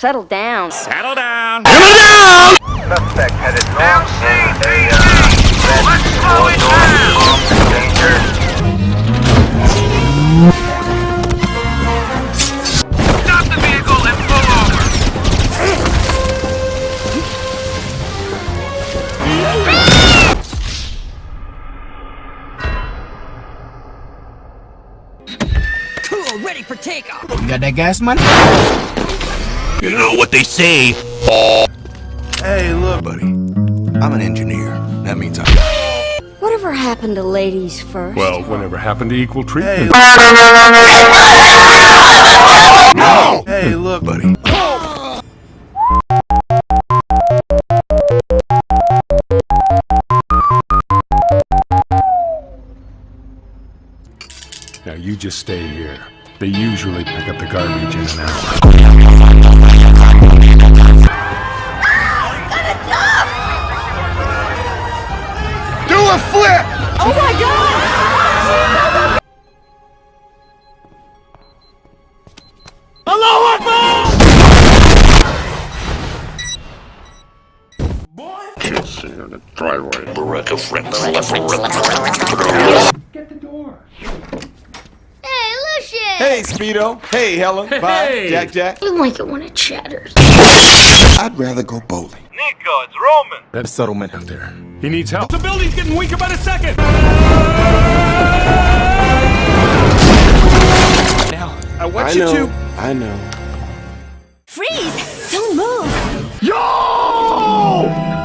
Settle down. Settle down. Settle down! Suspect headed north in a uh, red Let's slow it Ford Danger. Stop the vehicle and pull over. Cool. Ready for takeoff. Got that gas money? You know what they say. Hey, look. Buddy, I'm an engineer. That means I'm... Whatever happened to ladies first? Well, whatever happened to equal treatment? Hey, look. Buddy. Now you just stay here. They usually pick up the garbage in an hour. A flip! Oh my god! Hello, Akbar! Boy! Kids here in the driveway. Beretta friends. Hey, Lucius! Hey, Speedo. Hey, Helen. Bye. Jack Jack. You like it when it chatters. I'd rather go bowling. Nico, it's Roman. That settlement out there. He needs help. The building's getting weaker by the second. Now, I want I you know. to. I know. Freeze! Don't move! Yo!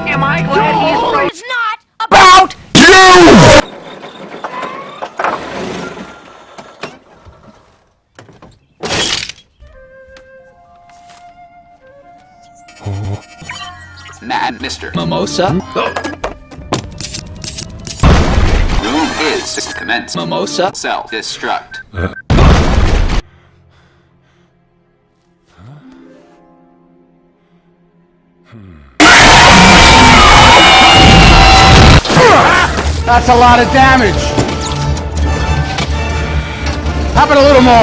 Am I glad he's right? It's not about you. Man, Mr. Mimosa. Room is commence. Mimosa. Self-destruct. That's a lot of damage. How about a little more?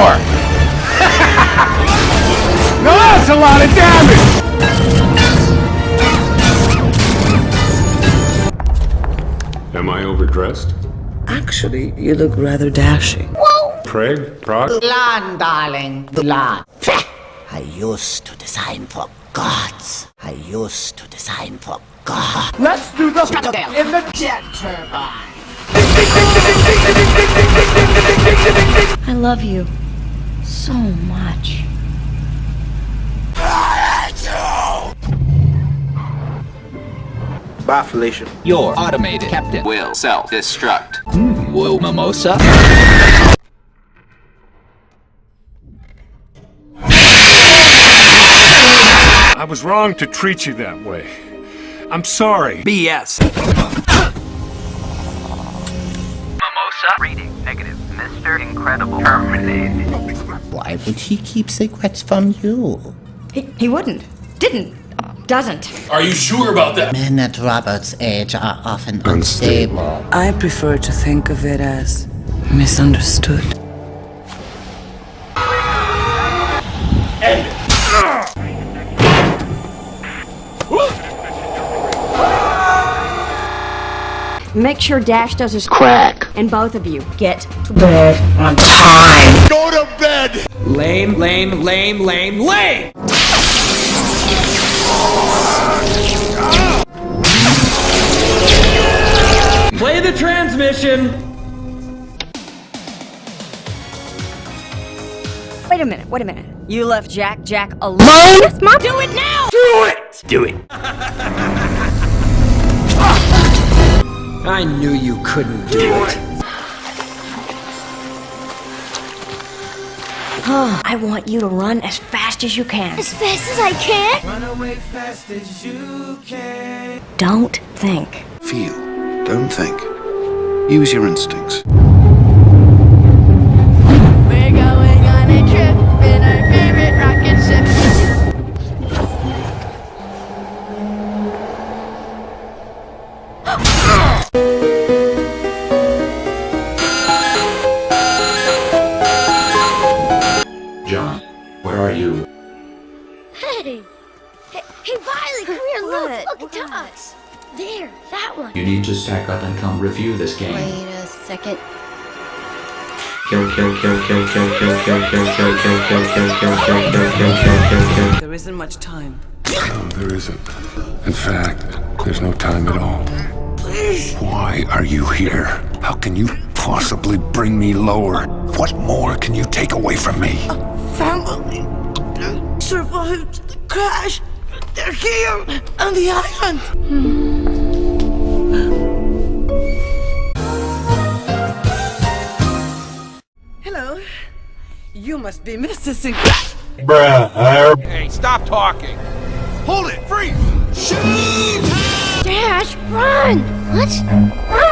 no, that's a lot of damage. Am I overdressed? Actually, you look rather dashing. Craig? Proc? Land, darling. Land. I used to design for gods. I used to design for gods. Let's do the in the jet turbine. I love you so much. Bye, Felicia. Your automated captain will self-destruct. Hmm, will Mimosa? I was wrong to treat you that way. I'm sorry. BS. Mimosa. Reading negative. Mr. Incredible. Terminated. Why would he keep secrets from you? He, he wouldn't. Didn't. Doesn't. Are you sure about that? Men at Robert's age are often unstable. I prefer to think of it as misunderstood. Make sure Dash does his crack. And both of you get to bed on time. Go to bed! Lame, lame, lame, lame, lame! The transmission! Wait a minute, wait a minute. You left Jack Jack alone? Yes, Mom. Do it now! Do it. Do it. I knew you couldn't do it. I want you to run as fast as you can. As fast as I can? Don't think. Feel. Don't think. Use your instincts. John, where are you? Hey! Hey, hey Violet, come here, look! Look, it's us! There, that one. You need to stack up and come review this game. Wait a second. Kill, kill, kill, kill, kill, kill, kill, kill, kill, kill, kill, kill, kill, kill, kill, kill, kill, kill, kill. There isn't much time. No, there isn't. In fact, there's no time at all. Please. Why are you here? How can you possibly bring me lower? What more can you take away from me? A Family survived the crash. They're here on the island. Hello. You must be Mr. Sinclair. Hey, stop talking. Hold it, freeze! Shoot! Dash, run! Let's run!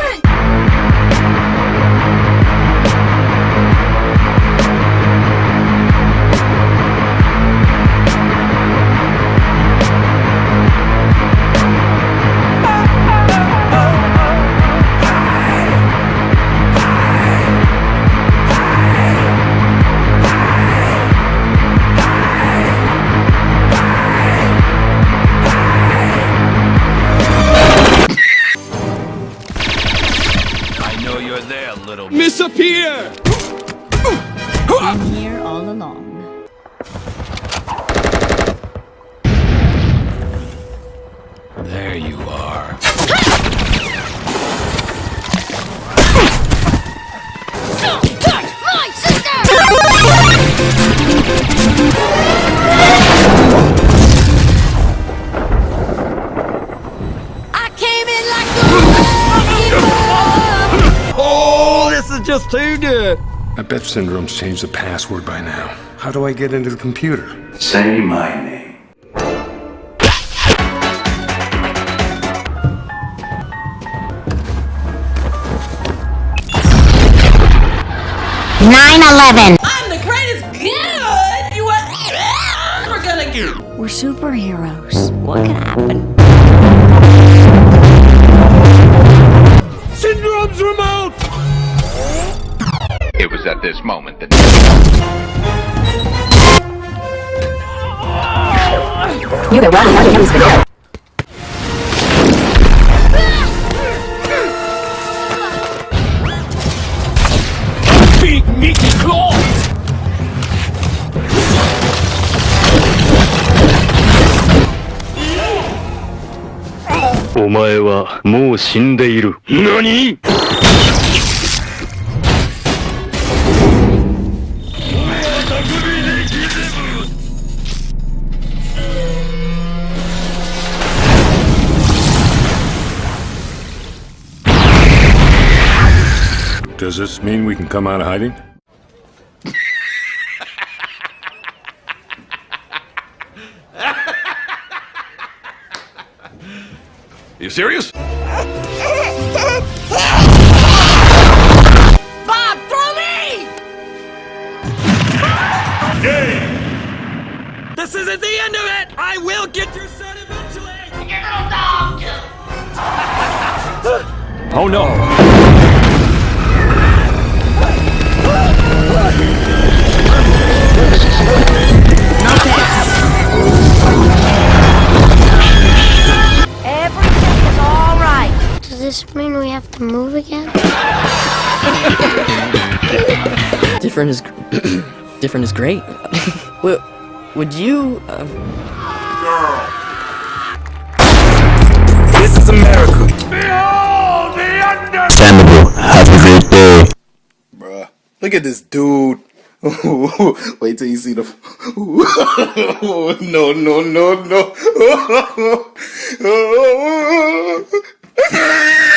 Just too good. I bet Syndrome's changed the password by now. How do I get into the computer? Say my name. Nine eleven. I'm the greatest good you were ever gonna get. We're superheroes. What can happen? It was at this moment that Big meaty claws! お前はもう死んでいる。何 Does this mean we can come out of hiding? Are you serious? Bob, throw me! This isn't the end of it! I will get your son eventually! Your little dog! Oh no! Different is different is great. would, would you? Uh, This is America! Behold the under- Have a great day. Bruh. Look at this dude. Wait till you see the. no, no, no, I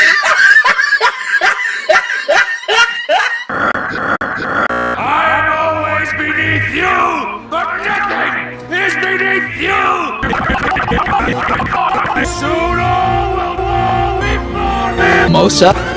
mimosa.